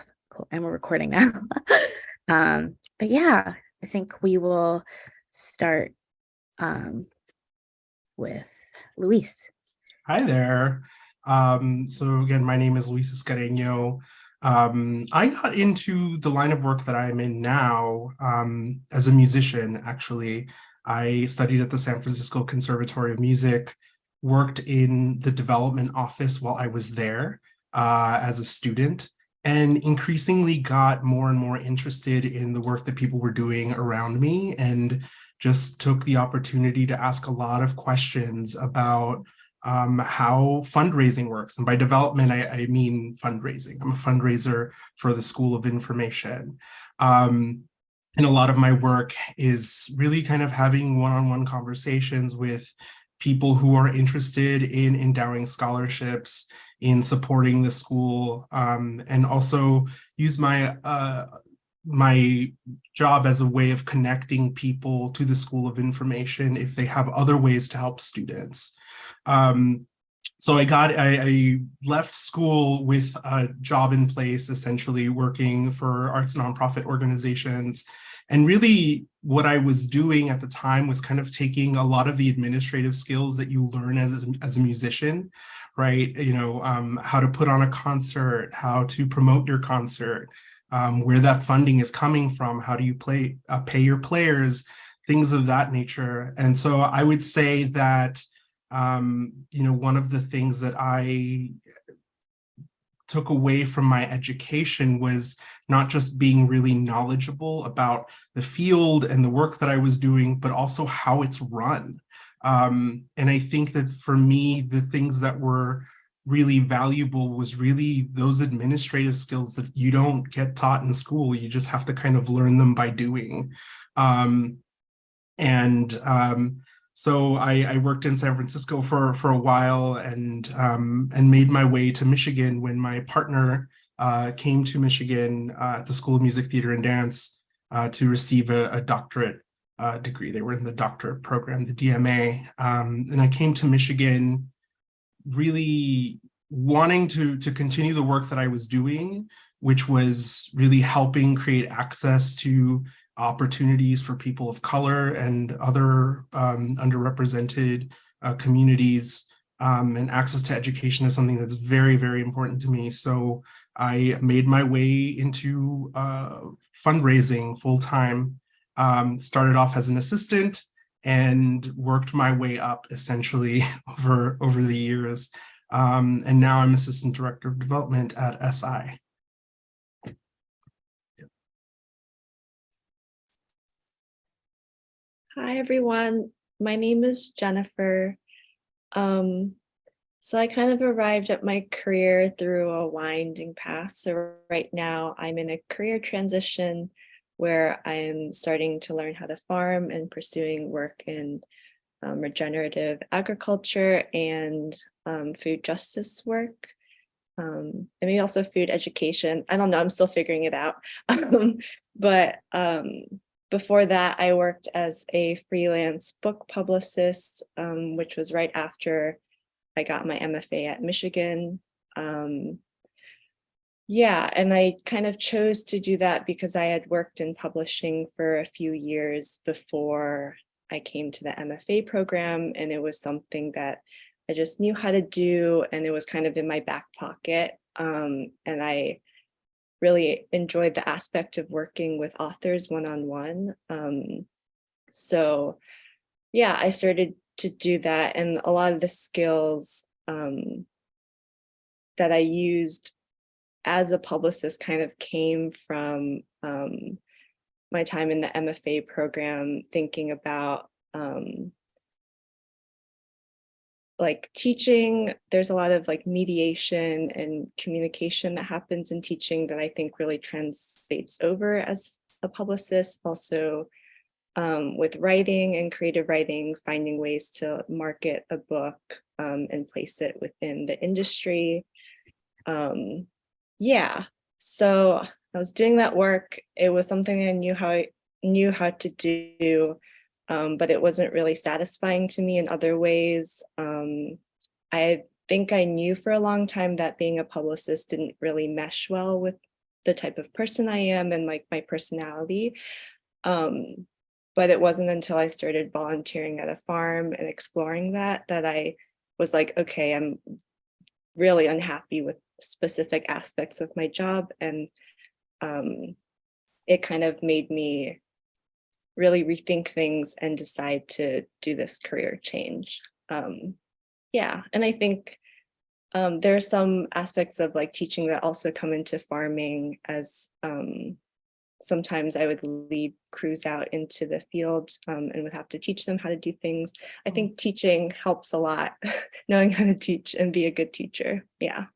Awesome. Cool. And we're recording now. um, but yeah, I think we will start um, with Luis. Hi there. Um, so again, my name is Luis Escareño. Um, I got into the line of work that I'm in now um, as a musician, actually. I studied at the San Francisco Conservatory of Music, worked in the development office while I was there uh, as a student, and increasingly got more and more interested in the work that people were doing around me and just took the opportunity to ask a lot of questions about um, how fundraising works. And by development, I, I, mean fundraising. I'm a fundraiser for the School of Information. Um, and a lot of my work is really kind of having one-on-one -on -one conversations with people who are interested in endowing scholarships, in supporting the school, um, and also use my uh, my job as a way of connecting people to the School of Information if they have other ways to help students. Um, so I got, I, I, left school with a job in place, essentially working for arts nonprofit organizations. And really what I was doing at the time was kind of taking a lot of the administrative skills that you learn as a, as a musician, right? You know, um, how to put on a concert, how to promote your concert, um, where that funding is coming from, how do you play, uh, pay your players, things of that nature. And so I would say that um, you know, one of the things that I took away from my education was not just being really knowledgeable about the field and the work that I was doing, but also how it's run. Um, and I think that for me, the things that were really valuable was really those administrative skills that you don't get taught in school. You just have to kind of learn them by doing. Um, and um, so I, I, worked in San Francisco for, for a while and, um, and made my way to Michigan when my partner uh, came to Michigan uh, at the School of Music, Theater, and Dance uh, to receive a, a doctorate uh, degree. They were in the doctorate program, the DMA. Um, and I came to Michigan really wanting to, to continue the work that I was doing, which was really helping create access to opportunities for people of color and other um, underrepresented uh, communities um, and access to education is something that's very, very important to me. So I made my way into uh, fundraising full time, um, started off as an assistant and worked my way up essentially over, over the years. Um, and now I'm assistant director of development at SI. Hi, everyone. My name is Jennifer. Um, so I kind of arrived at my career through a winding path. So right now I'm in a career transition where I'm starting to learn how to farm and pursuing work in um, regenerative agriculture and um, food justice work. Um, and maybe also food education. I don't know, I'm still figuring it out. But um, before that, I worked as a freelance book publicist, um, which was right after I got my MFA at Michigan. Um, yeah, and I kind of chose to do that because I had worked in publishing for a few years before I came to the MFA program, and it was something that I just knew how to do, and it was kind of in my back pocket. Um, and I really enjoyed the aspect of working with authors one-on-one. -on -one. um, so yeah, I started to do that and a lot of the skills um, that I used as a publicist kind of came from um, my time in the MFA program, thinking about um, like teaching, there's a lot of like mediation and communication that happens in teaching that I think really translates over as a publicist. Also um, with writing and creative writing, finding ways to market a book um, and place it within the industry. Um, yeah, so I was doing that work. It was something I knew how I knew how to do um, but it wasn't really satisfying to me in other ways. Um, I think I knew for a long time that being a publicist didn't really mesh well with the type of person I am and like my personality. Um, but it wasn't until I started volunteering at a farm and exploring that that I was like, okay, I'm really unhappy with specific aspects of my job and um, it kind of made me really rethink things and decide to do this career change. Um, yeah, and I think um, there are some aspects of like teaching that also come into farming as um, sometimes I would lead crews out into the field um, and would have to teach them how to do things. I think teaching helps a lot, knowing how to teach and be a good teacher. Yeah.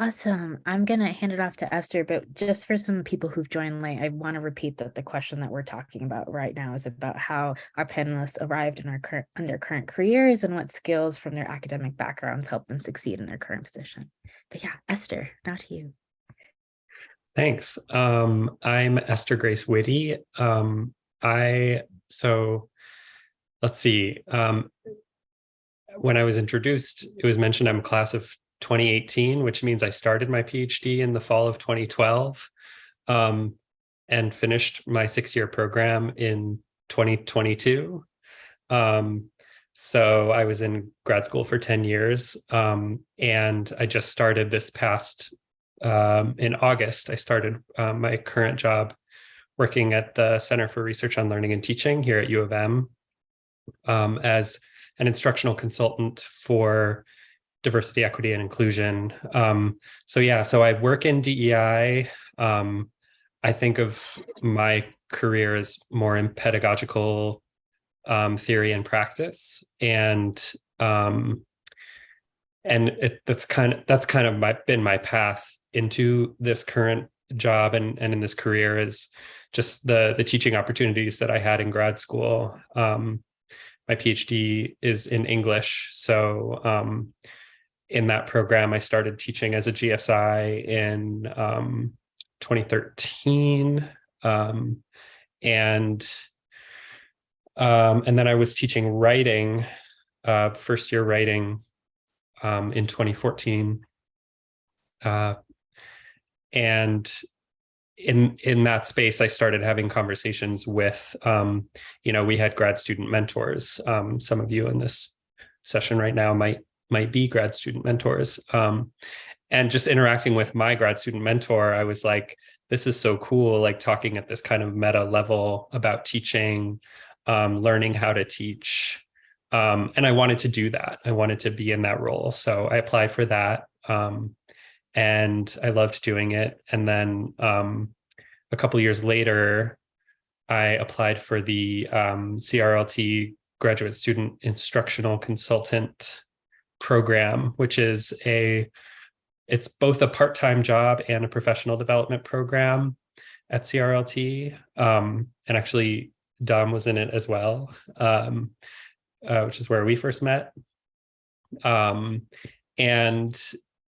Awesome. I'm going to hand it off to Esther, but just for some people who've joined late, I want to repeat that the question that we're talking about right now is about how our panelists arrived in our current in their current careers and what skills from their academic backgrounds help them succeed in their current position. But yeah, Esther, now to you. Thanks. Um, I'm Esther Grace Whitty. Um, I so let's see. Um, when I was introduced, it was mentioned I'm class of 2018, which means I started my PhD in the fall of 2012 um, and finished my six-year program in 2022. Um, so I was in grad school for 10 years um, and I just started this past, um, in August, I started uh, my current job working at the Center for Research on Learning and Teaching here at U of M um, as an instructional consultant for diversity, equity, and inclusion. Um, so yeah, so I work in DEI. Um, I think of my career as more in pedagogical um, theory and practice, and um, and it, that's kind of that's kind of my been my path into this current job and and in this career is just the the teaching opportunities that I had in grad school. Um, my PhD is in English, so um, in that program, I started teaching as a GSI in um, 2013. Um, and um, and then I was teaching writing, uh, first year writing um, in 2014. Uh, and in in that space, I started having conversations with, um, you know, we had grad student mentors. Um, some of you in this session right now might might be grad student mentors. Um, and just interacting with my grad student mentor, I was like, this is so cool, like talking at this kind of meta level about teaching, um, learning how to teach. Um, and I wanted to do that. I wanted to be in that role. So I applied for that. Um, and I loved doing it. And then um, a couple years later, I applied for the um, CRLT graduate student instructional consultant program, which is a, it's both a part-time job and a professional development program at CRLT. Um, and actually Dom was in it as well, um, uh, which is where we first met. Um, and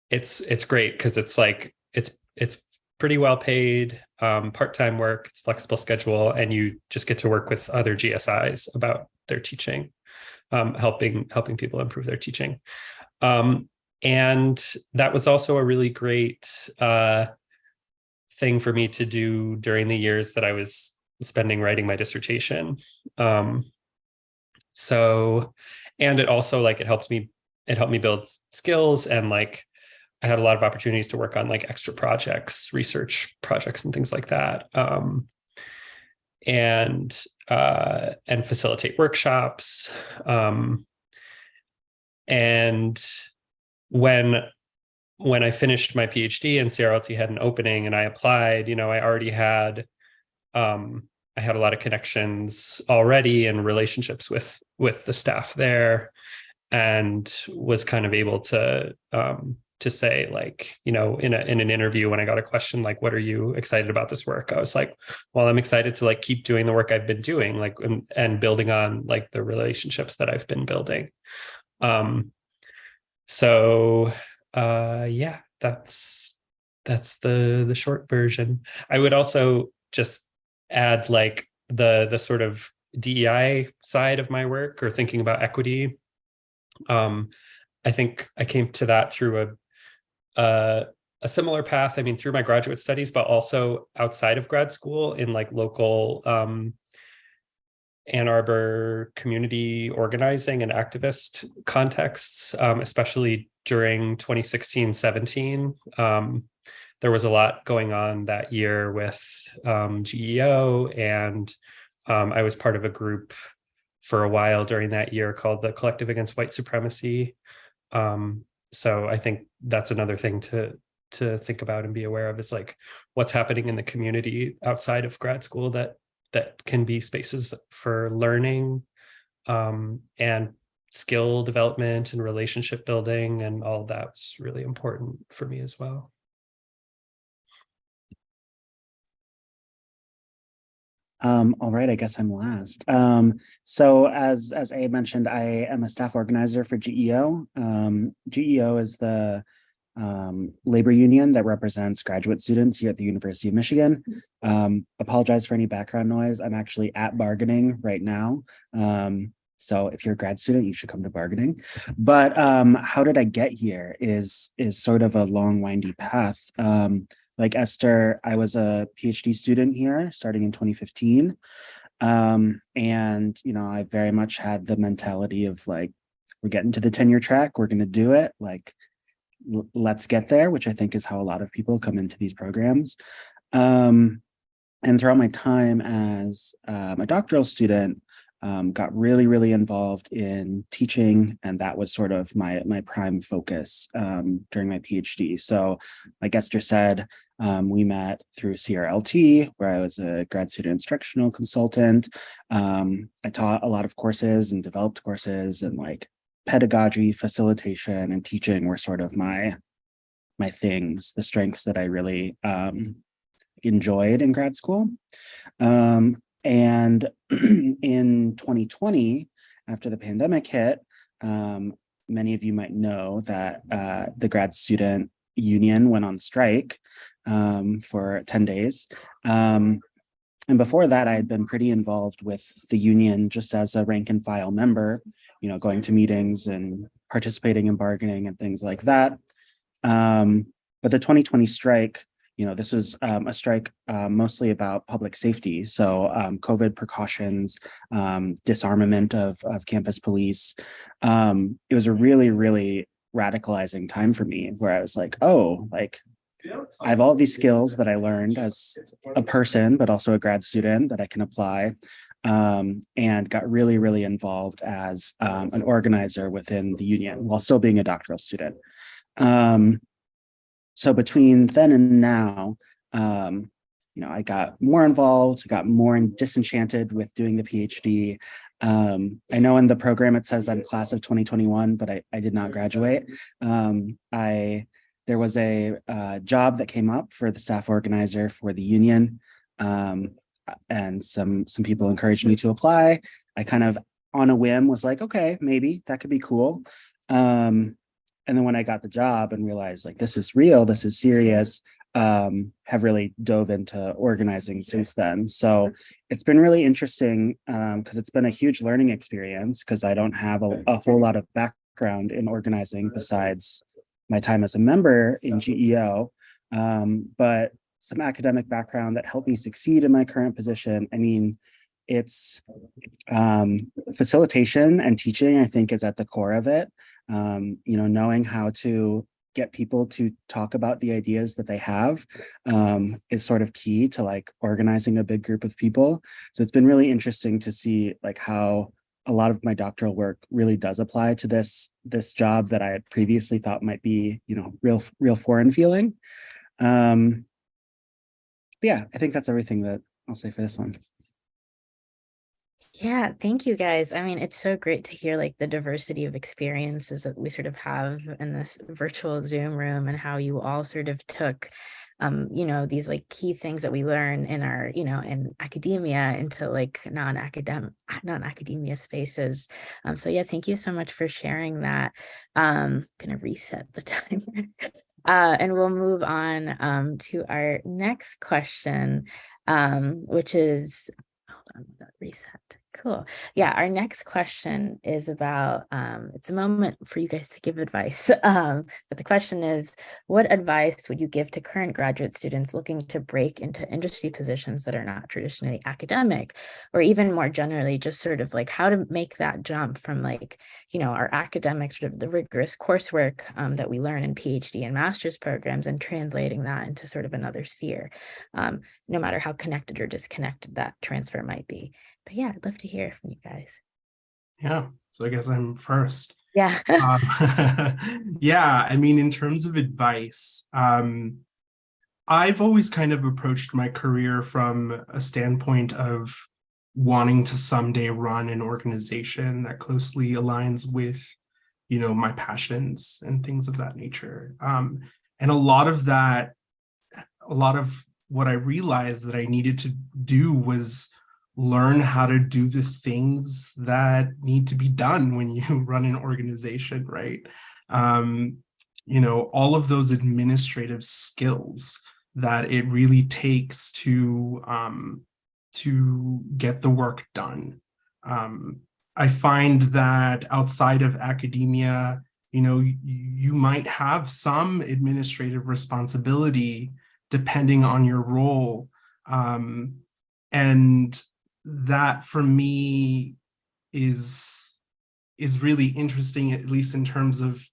it's, it's great because it's like, it's, it's pretty well paid, um, part-time work, it's flexible schedule, and you just get to work with other GSIs about their teaching um, helping helping people improve their teaching. Um, and that was also a really great uh, thing for me to do during the years that I was spending writing my dissertation. Um, so, and it also like it helped me, it helped me build skills and like I had a lot of opportunities to work on like extra projects, research projects and things like that. Um, and uh, and facilitate workshops. Um, and when when I finished my PhD and CRLT had an opening and I applied, you know, I already had um, I had a lot of connections already and relationships with with the staff there and was kind of able to um, to say like, you know, in a in an interview when I got a question like, what are you excited about this work? I was like, well, I'm excited to like keep doing the work I've been doing, like and, and building on like the relationships that I've been building. Um, so uh yeah, that's that's the the short version. I would also just add like the the sort of DEI side of my work or thinking about equity. Um, I think I came to that through a, a a similar path. I mean, through my graduate studies, but also outside of grad school in like local um, Ann Arbor community organizing and activist contexts, um, especially during 2016 17. Um, there was a lot going on that year with um, GEO, and um, I was part of a group for a while during that year called the Collective Against White Supremacy. So I think that's another thing to to think about and be aware of is like what's happening in the community outside of grad school that that can be spaces for learning um, and skill development and relationship building and all of that was really important for me as well. Um, all right, I guess I'm last. Um, so as as A mentioned, I am a staff organizer for GEO. Um, GEO is the um, labor union that represents graduate students here at the University of Michigan. Um, apologize for any background noise. I'm actually at bargaining right now. Um, so if you're a grad student, you should come to bargaining. But um, how did I get here is, is sort of a long windy path. Like Esther, I was a PhD student here starting in 2015. Um, and, you know, I very much had the mentality of like, we're getting to the tenure track, we're going to do it. Like, let's get there, which I think is how a lot of people come into these programs. Um, and throughout my time as um, a doctoral student, um, got really, really involved in teaching, and that was sort of my my prime focus um, during my PhD. So, like Esther said, um, we met through CRLT, where I was a grad student instructional consultant. Um, I taught a lot of courses and developed courses and like pedagogy, facilitation, and teaching were sort of my my things, the strengths that I really um, enjoyed in grad school. Um, and in 2020, after the pandemic hit, um, many of you might know that uh, the grad student union went on strike um, for 10 days. Um, and before that, I had been pretty involved with the union just as a rank and file member, you know, going to meetings and participating in bargaining and things like that. Um, but the 2020 strike, you know, this was um, a strike uh, mostly about public safety. So um, COVID precautions, um, disarmament of, of campus police. Um, it was a really, really radicalizing time for me where I was like, oh, like I have all these skills that I learned as a person, but also a grad student that I can apply um, and got really, really involved as um, an organizer within the union while still being a doctoral student. Um, so between then and now, um, you know, I got more involved, got more disenchanted with doing the PhD. Um, I know in the program it says I'm class of 2021, but I, I did not graduate. Um, I there was a uh, job that came up for the staff organizer for the union. Um, and some some people encouraged me to apply. I kind of on a whim was like, okay, maybe that could be cool. Um, and then when I got the job and realized like this is real, this is serious, um, have really dove into organizing since then. So it's been really interesting because um, it's been a huge learning experience because I don't have a, a whole lot of background in organizing besides my time as a member in GEO, um, but some academic background that helped me succeed in my current position. I mean, it's um, facilitation and teaching, I think, is at the core of it. Um, you know, knowing how to get people to talk about the ideas that they have um, is sort of key to like organizing a big group of people. So it's been really interesting to see like how a lot of my doctoral work really does apply to this this job that I had previously thought might be, you know, real real foreign feeling. Um, yeah, I think that's everything that I'll say for this one. Yeah, thank you guys. I mean, it's so great to hear like the diversity of experiences that we sort of have in this virtual Zoom room and how you all sort of took um, you know, these like key things that we learn in our, you know, in academia into like non-academic, non-academia spaces. Um, so yeah, thank you so much for sharing that. Um, gonna reset the timer. Uh, and we'll move on um, to our next question, um, which is, hold on, reset. Cool. Yeah, our next question is about, um, it's a moment for you guys to give advice. Um, but the question is, what advice would you give to current graduate students looking to break into industry positions that are not traditionally academic? Or even more generally, just sort of like how to make that jump from like, you know, our academic sort of the rigorous coursework um, that we learn in PhD and master's programs and translating that into sort of another sphere, um, no matter how connected or disconnected that transfer might be. But yeah, I'd love to hear from you guys. Yeah, so I guess I'm first. Yeah. Um, yeah, I mean, in terms of advice, um, I've always kind of approached my career from a standpoint of wanting to someday run an organization that closely aligns with, you know, my passions and things of that nature. Um, and a lot of that, a lot of what I realized that I needed to do was learn how to do the things that need to be done when you run an organization, right? Um, you know, all of those administrative skills that it really takes to um, to get the work done. Um, I find that outside of academia, you know, you, might have some administrative responsibility depending on your role. Um, and that for me is is really interesting, at least in terms of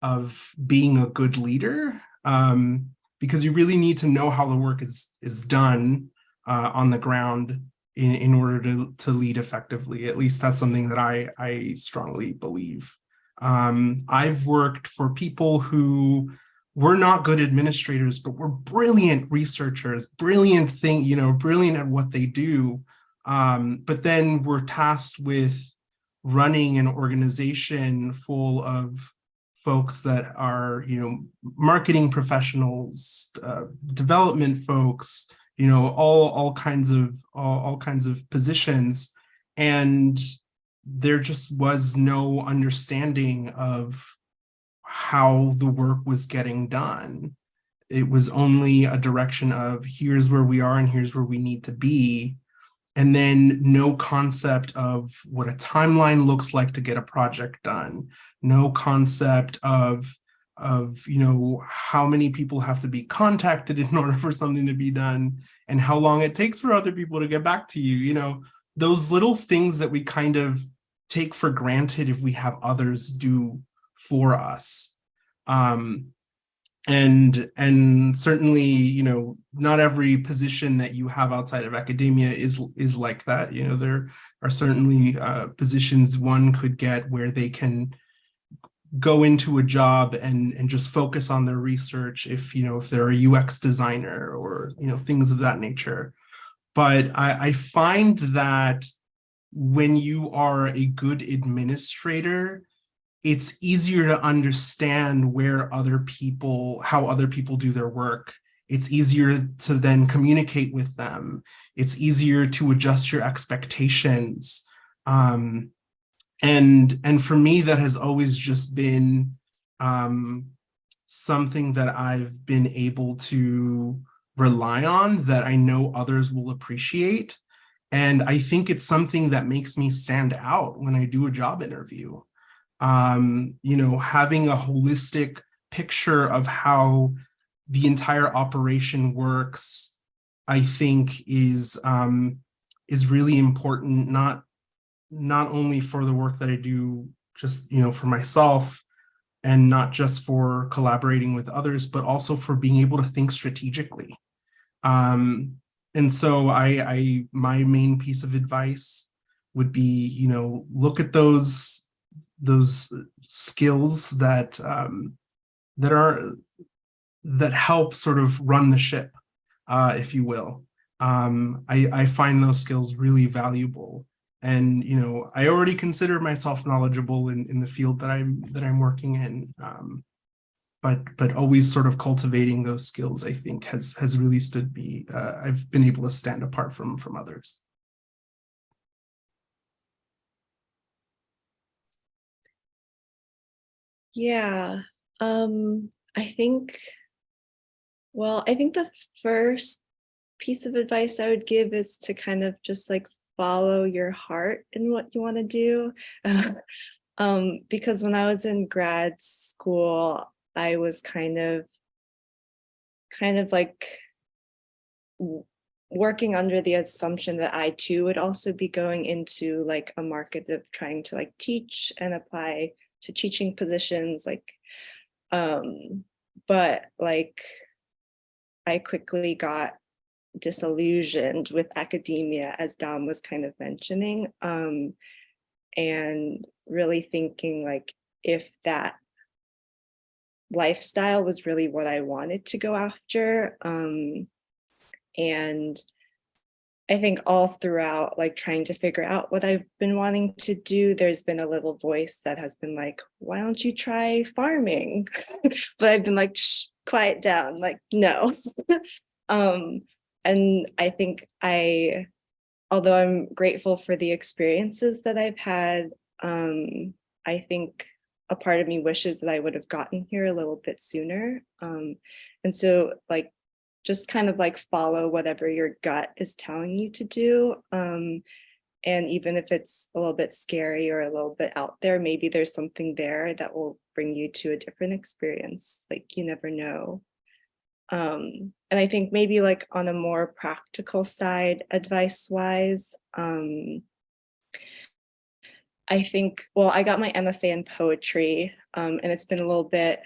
of being a good leader, um, because you really need to know how the work is is done uh, on the ground in, in order to, to lead effectively. At least that's something that I, I strongly believe. Um, I've worked for people who were not good administrators, but were brilliant researchers, brilliant thing, you know, brilliant at what they do. Um, but then we're tasked with running an organization full of folks that are, you know, marketing professionals, uh, development folks, you know, all all kinds of all, all kinds of positions, and there just was no understanding of how the work was getting done. It was only a direction of here's where we are and here's where we need to be and then no concept of what a timeline looks like to get a project done. No concept of of you know how many people have to be contacted in order for something to be done and how long it takes for other people to get back to you you know? Those little things that we kind of take for granted if we have others do for us. Um and and certainly you know not every position that you have outside of academia is is like that. You know there are certainly uh, positions one could get where they can go into a job and and just focus on their research if you know if they're a UX designer or you know things of that nature. But I, I find that when you are a good administrator it's easier to understand where other people, how other people do their work. It's easier to then communicate with them. It's easier to adjust your expectations. Um, and, and for me, that has always just been um, something that I've been able to rely on that I know others will appreciate. And I think it's something that makes me stand out when I do a job interview um, you know, having a holistic picture of how the entire operation works, I think is um, is really important, not not only for the work that I do just, you know, for myself and not just for collaborating with others, but also for being able to think strategically. Um, and so I, I, my main piece of advice would be, you know, look at those those skills that um, that are that help sort of run the ship, uh, if you will. Um, I, I find those skills really valuable. And you know, I already consider myself knowledgeable in, in the field that I'm that I'm working in. Um, but but always sort of cultivating those skills, I think, has has really stood me. Uh, I've been able to stand apart from from others. Yeah, um, I think, well, I think the first piece of advice I would give is to kind of just like follow your heart in what you want to do. um, because when I was in grad school, I was kind of, kind of like working under the assumption that I too would also be going into like a market of trying to like teach and apply to teaching positions like um but like I quickly got disillusioned with academia as Dom was kind of mentioning um and really thinking like if that lifestyle was really what I wanted to go after um and I think all throughout, like trying to figure out what I've been wanting to do, there's been a little voice that has been like, why don't you try farming? but I've been like, Shh, quiet down, like, no. um, and I think I, although I'm grateful for the experiences that I've had, um, I think a part of me wishes that I would have gotten here a little bit sooner. Um, and so like just kind of like follow whatever your gut is telling you to do. Um, and even if it's a little bit scary or a little bit out there, maybe there's something there that will bring you to a different experience. Like you never know. Um, and I think maybe like on a more practical side, advice wise, um, I think, well, I got my MFA in poetry um, and it's been a little bit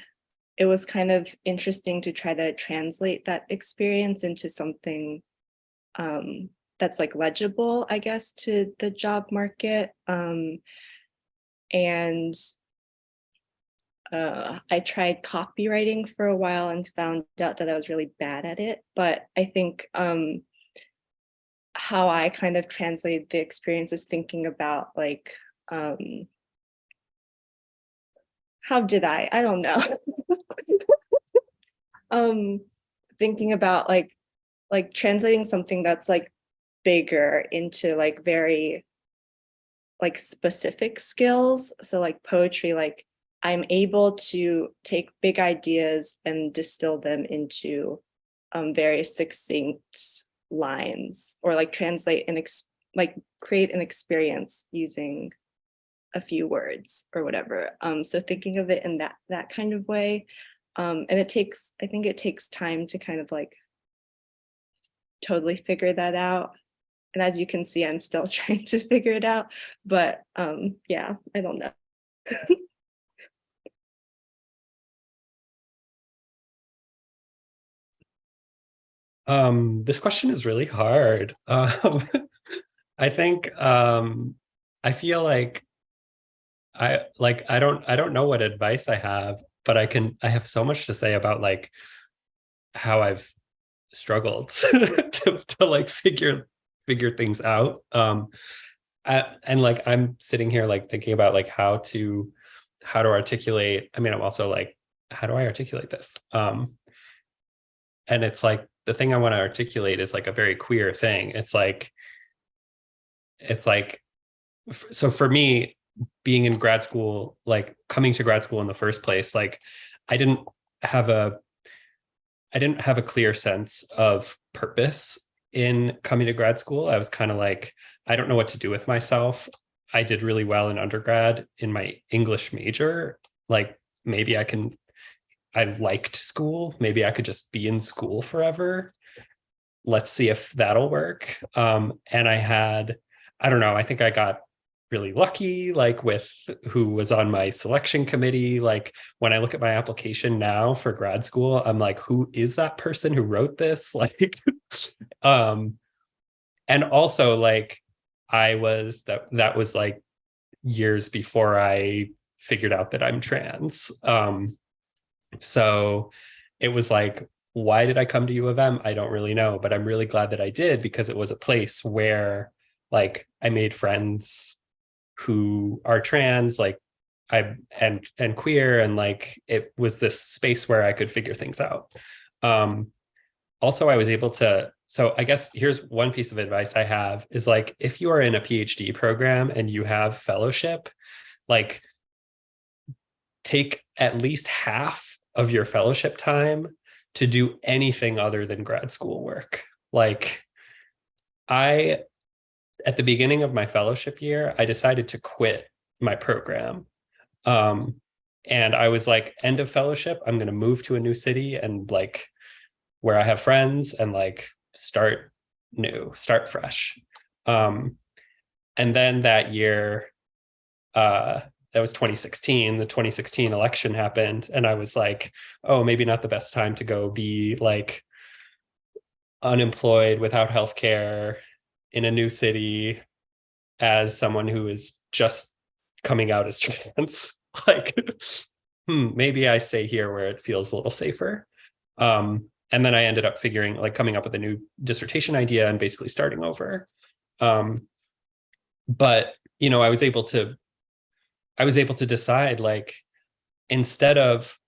it was kind of interesting to try to translate that experience into something um, that's like legible, I guess, to the job market. Um, and uh, I tried copywriting for a while and found out that I was really bad at it. But I think um, how I kind of translate the experience is thinking about like, um, how did I? I don't know. um thinking about like like translating something that's like bigger into like very like specific skills. So like poetry like i'm able to take big ideas and distill them into um very succinct lines or like translate and ex like create an experience using a few words or whatever. Um so thinking of it in that that kind of way um, and it takes, I think it takes time to kind of like totally figure that out. And as you can see, I'm still trying to figure it out, but um, yeah, I don't know. Um, this question is really hard. Um, I think um, I feel like I like I don't I don't know what advice I have but I can, I have so much to say about like how I've struggled to, to like figure, figure things out. Um, I, and like, I'm sitting here like thinking about like how to, how to articulate. I mean, I'm also like, how do I articulate this? Um, and it's like, the thing I want to articulate is like a very queer thing. It's like, it's like, so for me, being in grad school, like coming to grad school in the first place, like I didn't have a, I didn't have a clear sense of purpose in coming to grad school. I was kind of like, I don't know what to do with myself. I did really well in undergrad in my English major. Like maybe I can, I liked school. Maybe I could just be in school forever. Let's see if that'll work. Um, and I had, I don't know, I think I got really lucky like with who was on my selection committee. Like when i look at my application now for grad school i'm like who is that person who wrote this? Like um and also like i was that that was like years before i figured out that i'm trans. Um so it was like why did i come to u of m? I don't really know but i'm really glad that i did because it was a place where like i made friends who are trans like i and and queer and like it was this space where i could figure things out. Um also i was able to so i guess here's one piece of advice i have is like if you are in a phd program and you have fellowship like take at least half of your fellowship time to do anything other than grad school work. Like i at the beginning of my fellowship year, I decided to quit my program. Um, and I was like, end of fellowship, I'm going to move to a new city and like where I have friends and like start new, start fresh. Um, and then that year, uh, that was 2016, the 2016 election happened. And I was like, oh, maybe not the best time to go be like unemployed without healthcare in a new city as someone who is just coming out as trans. like, hmm, maybe I stay here where it feels a little safer. Um, and then I ended up figuring like coming up with a new dissertation idea and basically starting over. Um, but you know, I was able to, I was able to decide like, instead of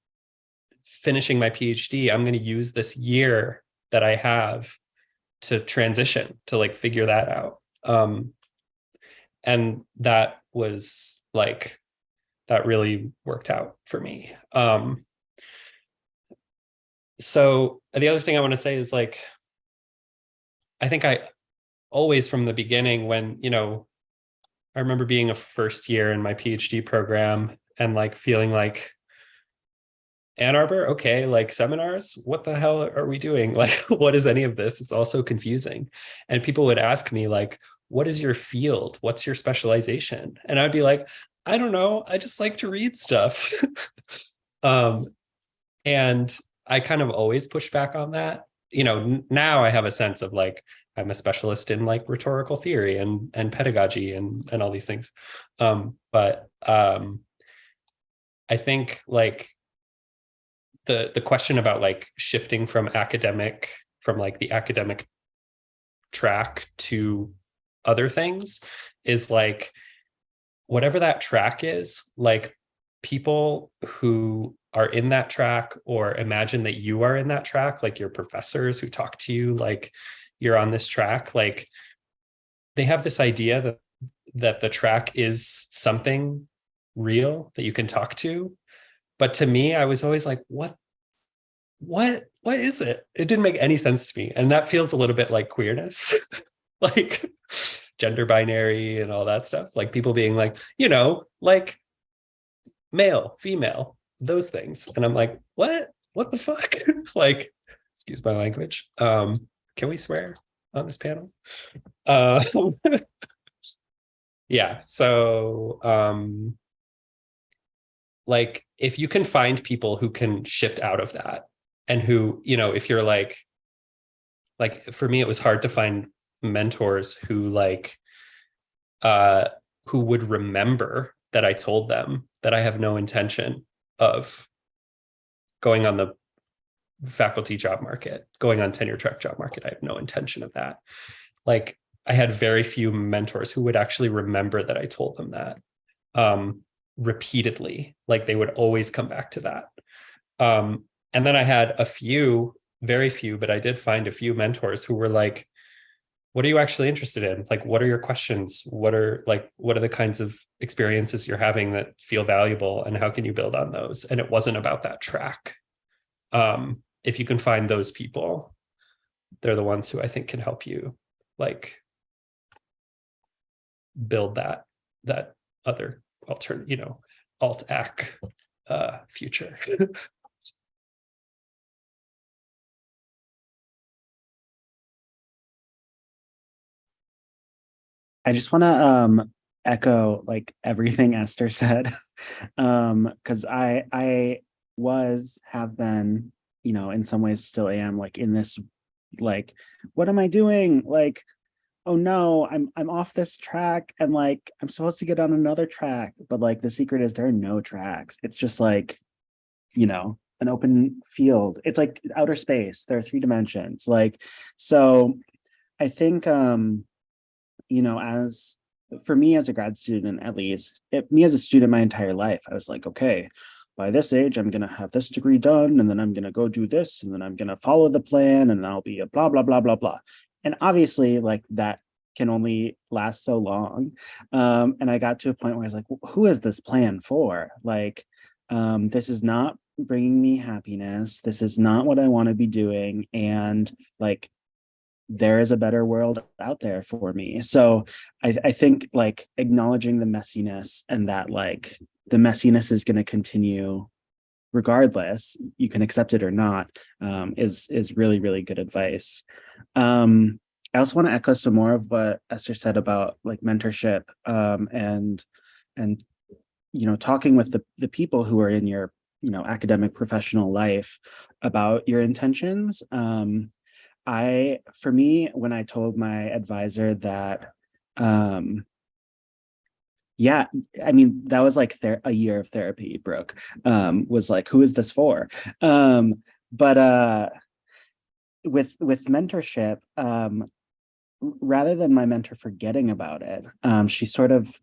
finishing my PhD, I'm going to use this year that I have to transition to like figure that out. Um, and that was like, that really worked out for me. Um, so the other thing I want to say is like, I think I always from the beginning when, you know, I remember being a first year in my PhD program and like feeling like Ann Arbor, okay, like seminars, what the hell are we doing? Like, what is any of this? It's also confusing. And people would ask me like, what is your field? What's your specialization? And I'd be like, I don't know. I just like to read stuff. um, and I kind of always push back on that. You know, now I have a sense of like, I'm a specialist in like rhetorical theory and, and pedagogy and, and all these things. Um, but um, I think like the, the question about like shifting from academic, from like the academic track to other things is like, whatever that track is, like people who are in that track or imagine that you are in that track, like your professors who talk to you, like you're on this track, like they have this idea that that the track is something real that you can talk to. But to me, I was always like, what, what, what is it? It didn't make any sense to me. And that feels a little bit like queerness, like gender binary and all that stuff. Like people being like, you know, like male, female, those things. And I'm like, what? What the fuck? like, excuse my language. Um, can we swear on this panel? Uh, yeah, so um, like if you can find people who can shift out of that and who, you know, if you're like, like for me, it was hard to find mentors who like, uh, who would remember that I told them that I have no intention of going on the faculty job market, going on tenure track job market. I have no intention of that. Like I had very few mentors who would actually remember that I told them that um, repeatedly, like they would always come back to that. Um, and then I had a few, very few, but I did find a few mentors who were like, what are you actually interested in? Like, what are your questions? What are like, what are the kinds of experiences you're having that feel valuable and how can you build on those? And it wasn't about that track. Um, if you can find those people, they're the ones who I think can help you like build that, that other alternate, you know, alt ac uh, future. I just want to um echo like everything Esther said. um cuz I I was have been, you know, in some ways still am like in this like what am I doing? Like oh no, I'm I'm off this track and like I'm supposed to get on another track, but like the secret is there are no tracks. It's just like you know, an open field. It's like outer space. There are three dimensions. Like so I think um you know, as for me as a grad student, at least, it, me as a student my entire life, I was like, okay, by this age, I'm going to have this degree done, and then I'm going to go do this, and then I'm going to follow the plan, and I'll be a blah, blah, blah, blah, blah. And obviously, like that can only last so long. Um, and I got to a point where I was like, who is this plan for? Like, um, this is not bringing me happiness. This is not what I want to be doing. And like, there is a better world out there for me. So I, I think like acknowledging the messiness and that like the messiness is going to continue regardless, you can accept it or not, um, is is really, really good advice. Um, I also want to echo some more of what Esther said about like mentorship um, and and you know talking with the the people who are in your you know academic professional life about your intentions. Um, I for me when I told my advisor that um, yeah, I mean, that was like a year of therapy, Brooke, um, was like, who is this for? Um, but uh, with with mentorship, um, rather than my mentor forgetting about it, um, she sort of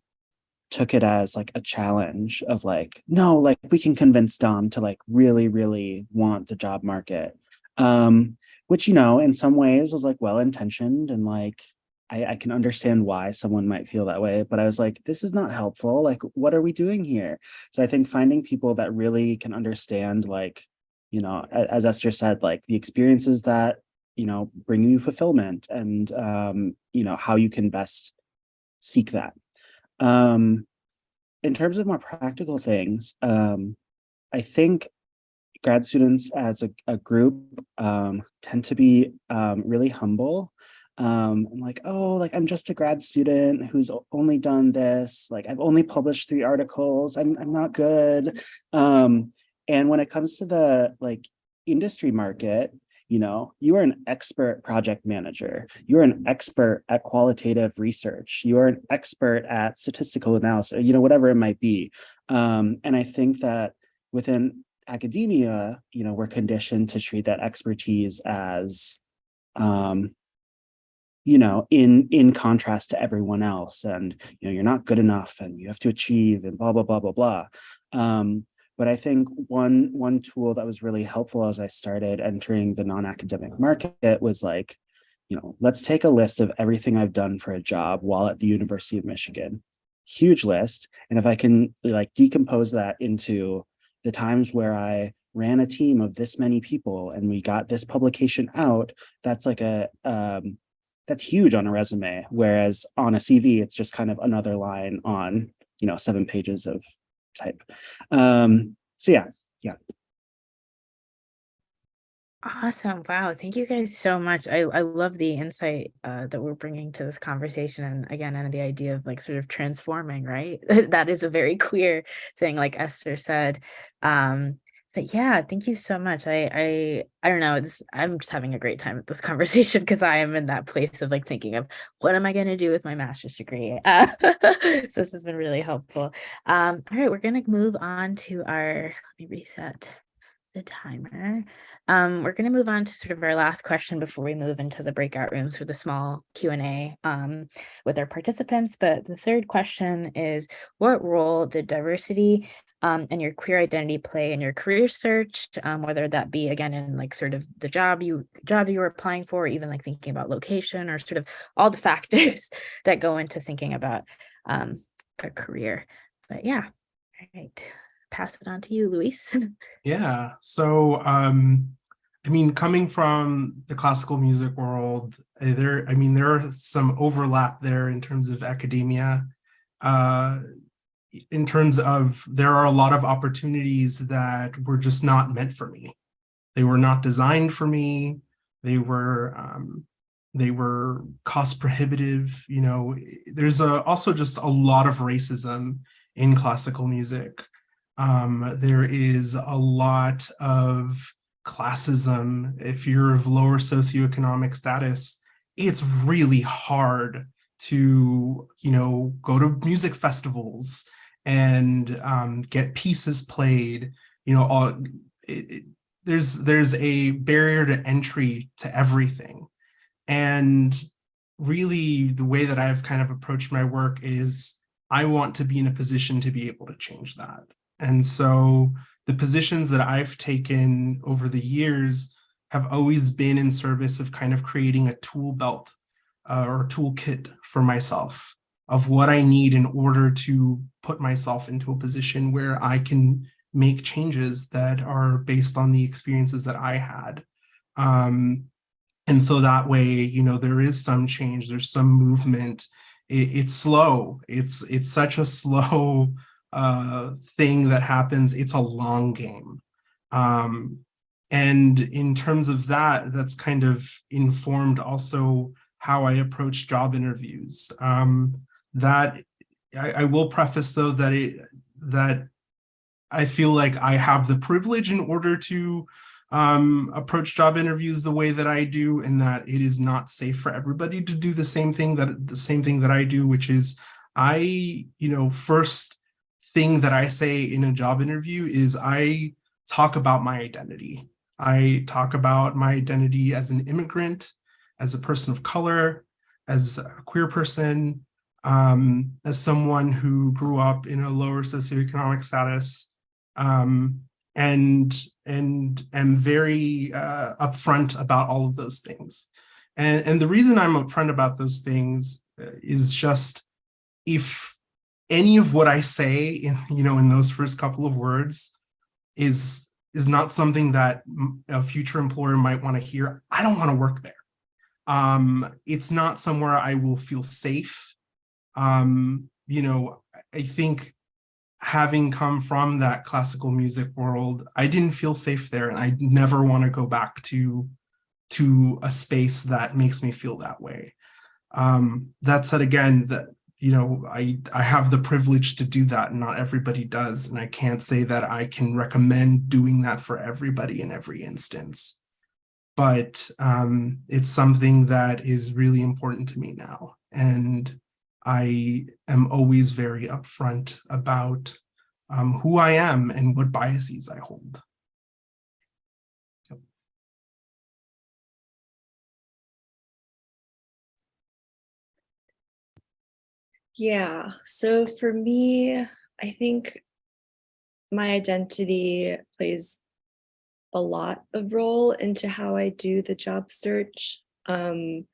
took it as like a challenge of like, no, like we can convince Dom to like really, really want the job market. Um, which, you know, in some ways was like well-intentioned and like, I, I can understand why someone might feel that way, but I was like, this is not helpful. Like, what are we doing here? So I think finding people that really can understand, like, you know, as Esther said, like the experiences that, you know, bring you fulfillment and, um, you know, how you can best seek that. Um, in terms of more practical things, um, I think grad students as a, a group um, tend to be um, really humble um I'm like oh like i'm just a grad student who's only done this like i've only published three articles i'm, I'm not good. Um and when it comes to the like industry market you know you are an expert project manager you're an expert at qualitative research you are an expert at statistical analysis you know whatever it might be. Um and i think that within academia you know we're conditioned to treat that expertise as um you know, in in contrast to everyone else, and you know, you're not good enough, and you have to achieve, and blah blah blah blah blah. Um, but I think one one tool that was really helpful as I started entering the non-academic market was like, you know, let's take a list of everything I've done for a job while at the University of Michigan. Huge list, and if I can like decompose that into the times where I ran a team of this many people and we got this publication out, that's like a um, that's huge on a resume. Whereas on a CV, it's just kind of another line on, you know, seven pages of type. Um, so yeah, yeah. Awesome. Wow. Thank you guys so much. I, I love the insight uh, that we're bringing to this conversation. And again, and the idea of like sort of transforming, right? that is a very queer thing, like Esther said. Um, but yeah, thank you so much. I I I don't know. It's I'm just having a great time with this conversation because I am in that place of like thinking of what am I going to do with my master's degree. Uh, so this has been really helpful. Um, all right, we're gonna move on to our. Let me reset the timer. Um, we're going to move on to sort of our last question before we move into the breakout rooms for the small Q&A um, with our participants. But the third question is, what role did diversity um, and your queer identity play in your career search, um, whether that be again in like sort of the job you job you were applying for, or even like thinking about location or sort of all the factors that go into thinking about um, a career. But yeah, all right, pass it on to you, Luis. Yeah. So, um, I mean, coming from the classical music world, uh, there, I mean, there are some overlap there in terms of academia. Uh, in terms of there are a lot of opportunities that were just not meant for me. They were not designed for me. They were um, they were cost prohibitive. You know, there's a, also just a lot of racism in classical music. Um, there is a lot of classism. If you're of lower socioeconomic status, it's really hard to, you know, go to music festivals and um, get pieces played. You know, all, it, it, there's there's a barrier to entry to everything, and really the way that I've kind of approached my work is I want to be in a position to be able to change that. And so the positions that I've taken over the years have always been in service of kind of creating a tool belt uh, or toolkit for myself of what I need in order to put myself into a position where I can make changes that are based on the experiences that I had. Um, and so that way, you know, there is some change, there's some movement. It, it's slow. It's it's such a slow uh, thing that happens. It's a long game. Um, and in terms of that, that's kind of informed also how I approach job interviews. Um, that I, I will preface though that it that I feel like I have the privilege in order to um, approach job interviews the way that I do and that it is not safe for everybody to do the same thing that the same thing that I do, which is I, you know, first thing that I say in a job interview is I talk about my identity. I talk about my identity as an immigrant, as a person of color, as a queer person, um, as someone who grew up in a lower socioeconomic status, um, and and am very uh, upfront about all of those things. And, and the reason I'm upfront about those things uh, is just if any of what I say in you know in those first couple of words is is not something that a future employer might want to hear, I don't want to work there. Um, it's not somewhere I will feel safe. Um, you know, I think having come from that classical music world, I didn't feel safe there and I never want to go back to, to a space that makes me feel that way. Um, that said, again, that you know, I, I have the privilege to do that and not everybody does. And I can't say that I can recommend doing that for everybody in every instance. But um, it's something that is really important to me now. And I am always very upfront about um, who I am and what biases I hold. Yeah, so for me, I think my identity plays a lot of role into how I do the job search. Um,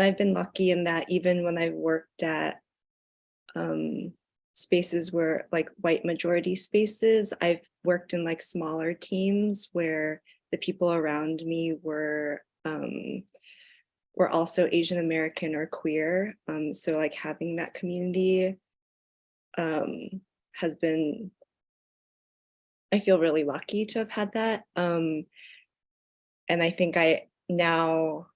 and I've been lucky in that even when I've worked at um, spaces where like white majority spaces, I've worked in like smaller teams where the people around me were um, were also Asian American or queer. Um, so like having that community um, has been, I feel really lucky to have had that. Um, and I think I now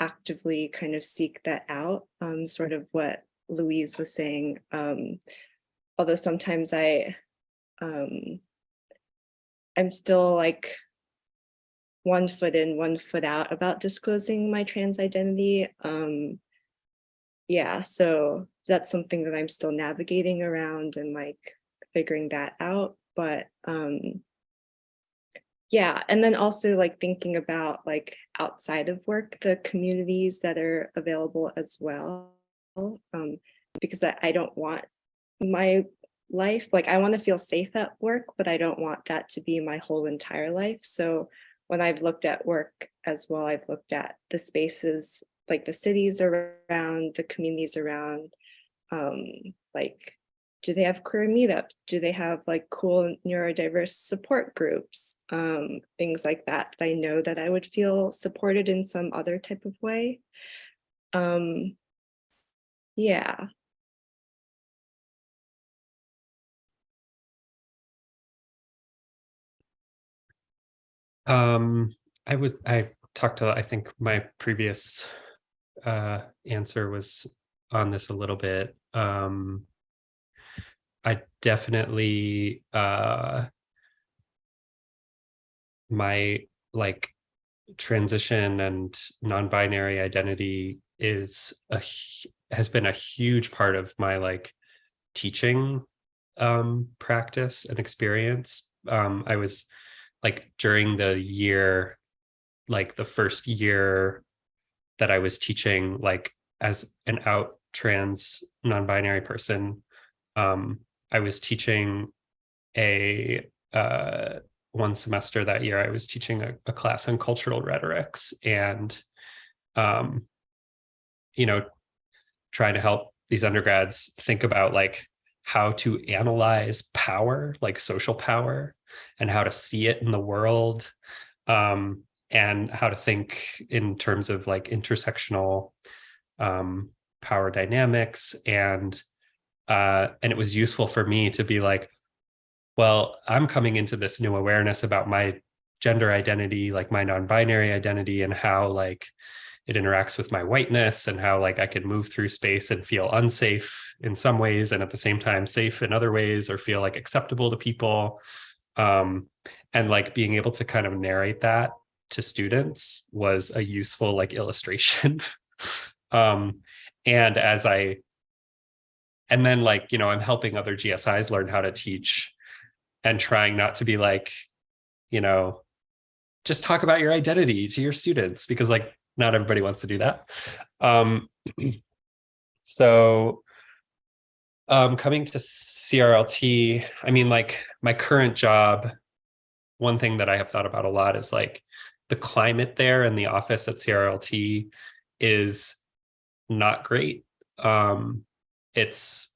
actively kind of seek that out, um, sort of what Luis was saying. Um, although sometimes I, um, I'm still like one foot in, one foot out about disclosing my trans identity. Um, yeah, so that's something that I'm still navigating around and like figuring that out. But um, yeah, and then also like thinking about like outside of work, the communities that are available as well. Um, because I, I don't want my life, like I want to feel safe at work, but I don't want that to be my whole entire life. So when I've looked at work as well, I've looked at the spaces, like the cities around, the communities around, um, like, do they have queer meetups? Do they have like cool neurodiverse support groups? Um, things like that. I know that I would feel supported in some other type of way. Um, yeah. Um, I would, I talked to, I think my previous uh, answer was on this a little bit. Um, I definitely, uh, my like transition and non-binary identity is a has been a huge part of my like teaching um practice and experience. Um i was like during the year, like the first year that I was teaching, like as an out trans non-binary person, um, I was teaching a uh, one semester that year, I was teaching a, a class on cultural rhetorics and, um, you know, trying to help these undergrads think about like how to analyze power, like social power, and how to see it in the world. Um, and how to think in terms of like intersectional um, power dynamics and uh, and it was useful for me to be like, well, I'm coming into this new awareness about my gender identity, like my non-binary identity and how like it interacts with my whiteness and how like I can move through space and feel unsafe in some ways and at the same time safe in other ways or feel like acceptable to people. Um, and like being able to kind of narrate that to students was a useful like illustration. um, and as I and then like, you know, I'm helping other GSIs learn how to teach and trying not to be like, you know, just talk about your identity to your students because like not everybody wants to do that. Um, so um, coming to CRLT, I mean, like my current job, one thing that I have thought about a lot is like the climate there in the office at CRLT is not great. Um, it's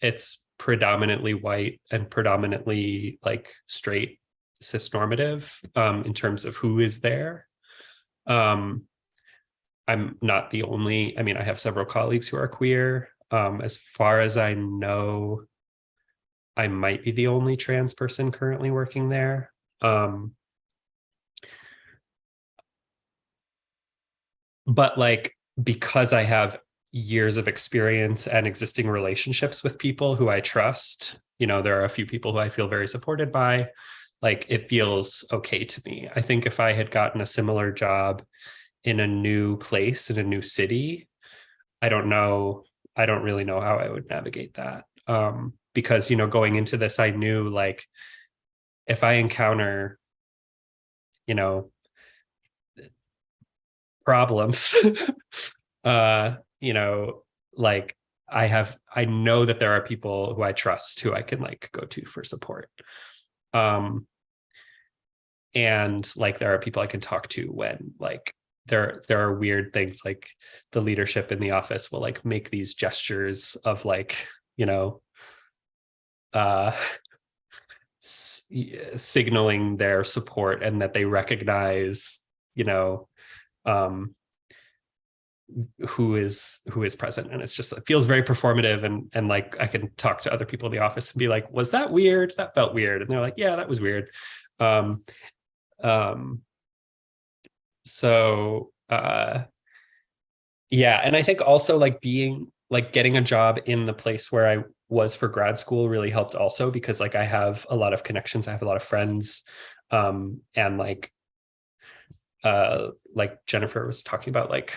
it's predominantly white and predominantly like straight cis normative um, in terms of who is there. Um, I'm not the only, I mean, I have several colleagues who are queer. Um, as far as I know, I might be the only trans person currently working there. Um, but like, because I have years of experience and existing relationships with people who I trust, you know, there are a few people who I feel very supported by, like it feels okay to me. I think if I had gotten a similar job in a new place, in a new city, I don't know, I don't really know how I would navigate that. Um, because, you know, going into this, I knew like, if I encounter, you know, problems, uh, you know, like I have, I know that there are people who I trust who I can like go to for support. Um, and like there are people I can talk to when like there there are weird things like the leadership in the office will like make these gestures of like you know uh signaling their support and that they recognize you know um who is who is present. And it's just it feels very performative and and like I can talk to other people in the office and be like was that weird? That felt weird. And they're like yeah that was weird. Um um so uh yeah. And I think also like being like getting a job in the place where I was for grad school really helped also because like I have a lot of connections. I have a lot of friends. Um and like uh like Jennifer was talking about like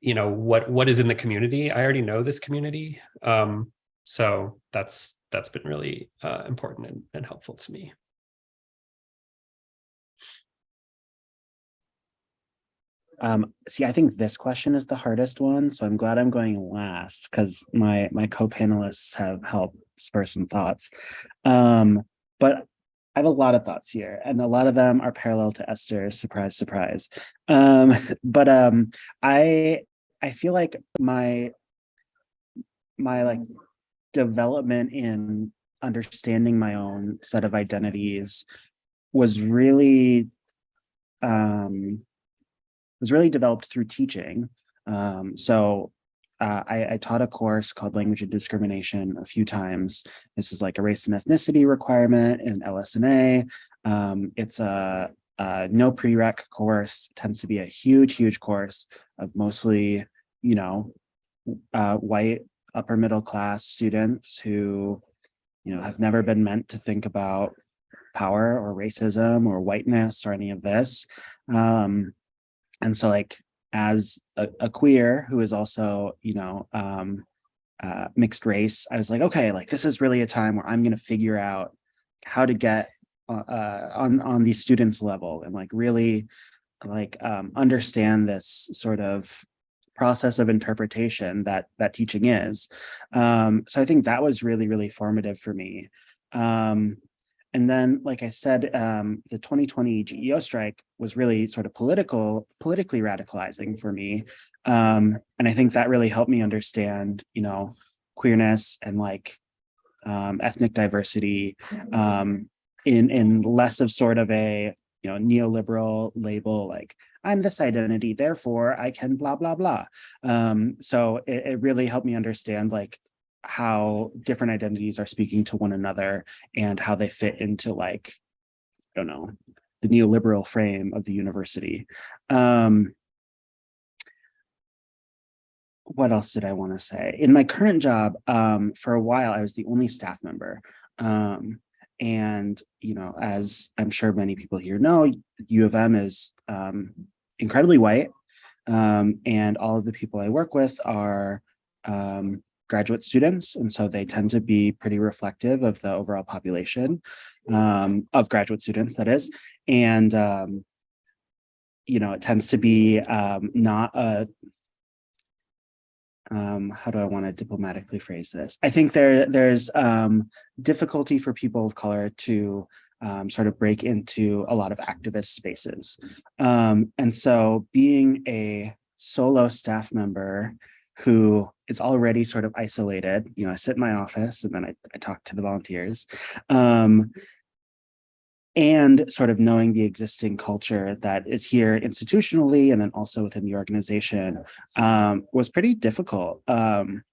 you know what what is in the community i already know this community um so that's that's been really uh, important and, and helpful to me Um, see, I think this question is the hardest one, so I'm glad I'm going last because my my co-panelists have helped spur some thoughts. Um, but I have a lot of thoughts here, and a lot of them are parallel to Esther. Surprise, surprise. Um, but um, I I feel like my my like development in understanding my own set of identities was really um was really developed through teaching. Um, so uh, I, I, taught a course called Language and Discrimination a few times. This is like a race and ethnicity requirement in LS&A. Um, it's a, a, no prereq course, tends to be a huge, huge course of mostly, you know, uh, white upper middle class students who, you know, have never been meant to think about power or racism or whiteness or any of this. Um, and so like as a, a, queer who is also, you know, um, uh, mixed race, I was like, okay, like this is really a time where I'm going to figure out how to get uh, uh, on on these students level and like really like um, understand this sort of process of interpretation that that teaching is. Um, so I think that was really, really formative for me. Um, and then, like I said, um, the 2020 GEO strike was really sort of political, politically radicalizing for me. Um, and I think that really helped me understand, you know, queerness and like um, ethnic diversity um, in, in less of sort of a you know, neoliberal label, like I'm this identity, therefore I can blah, blah, blah. Um, so it, it really helped me understand like how different identities are speaking to one another and how they fit into like, I don't know, the neoliberal frame of the university. Um, what else did I want to say? In my current job, um, for a while, I was the only staff member. Um, and, you know, as I'm sure many people here know, U of M is um, incredibly white. Um, and all of the people I work with are um, graduate students. And so they tend to be pretty reflective of the overall population um, of graduate students, that is. And, um, you know, it tends to be um, not a um, how do I want to diplomatically phrase this? I think there there's um, difficulty for people of color to um, sort of break into a lot of activist spaces. And so being a solo staff member who is already sort of isolated, you know, I sit in my office and then I, I talk to the volunteers. Um, and sort of knowing the existing culture that is here institutionally and then also within the organization um, was pretty difficult. Um,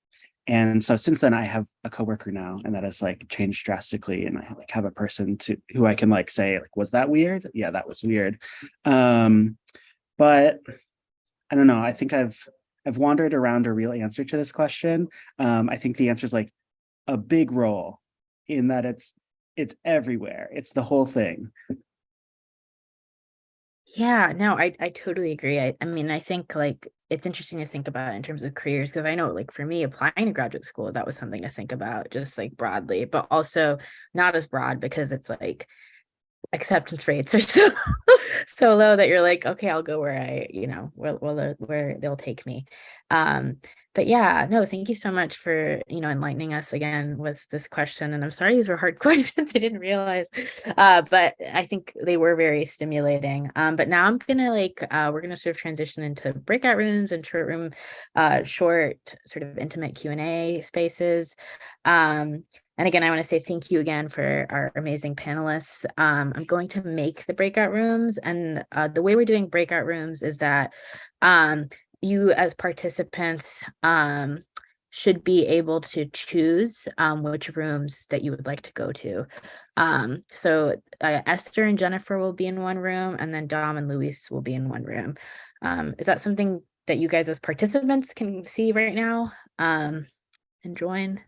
and so since then I have a coworker now and that has like changed drastically and I like have a person to who I can like say like, was that weird? Yeah, that was weird. Um, but I don't know, I think I've I've wandered around a real answer to this question. Um, I think the answer is like a big role in that it's it's everywhere. It's the whole thing. Yeah, no, I, I totally agree. I, I mean, I think like it's interesting to think about in terms of careers because I know like for me applying to graduate school, that was something to think about just like broadly, but also not as broad because it's like acceptance rates are so so low that you're like, okay, I'll go where I, you know, where where, where they'll take me. Um, but yeah, no, thank you so much for, you know, enlightening us again with this question. And I'm sorry these were hard questions. I didn't realize, uh, but I think they were very stimulating. Um, but now I'm gonna like, uh, we're gonna sort of transition into breakout rooms and short room, uh, short sort of intimate Q&A spaces. Um, and again, I want to say thank you again for our amazing panelists. Um, I'm going to make the breakout rooms and uh, the way we're doing breakout rooms is that um, you as participants um, should be able to choose um, which rooms that you would like to go to. Um, so uh, Esther and Jennifer will be in one room and then Dom and Luis will be in one room. Um, is that something that you guys as participants can see right now and join?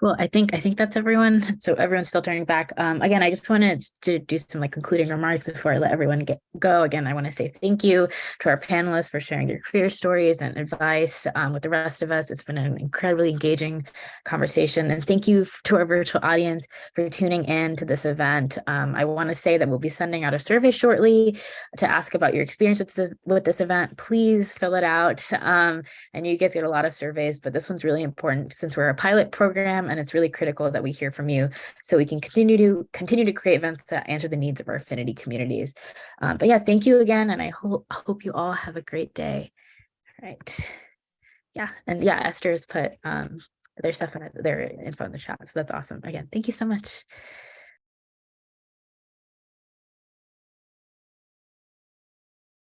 Cool. I think I think that's everyone. So everyone's filtering back. Um, again, I just wanted to do some like concluding remarks before I let everyone get go. Again, I want to say thank you to our panelists for sharing your career stories and advice um, with the rest of us. It's been an incredibly engaging conversation. And thank you to our virtual audience for tuning in to this event. Um, I want to say that we'll be sending out a survey shortly to ask about your experience with, the, with this event. Please fill it out. Um, I know you guys get a lot of surveys, but this one's really important since we're a pilot program and it's really critical that we hear from you so we can continue to continue to create events that answer the needs of our affinity communities. Um, but yeah, thank you again, and I hope hope you all have a great day. All right. Yeah, and yeah, Esther's put um, their stuff in their info in the chat, so that's awesome. Again, thank you so much.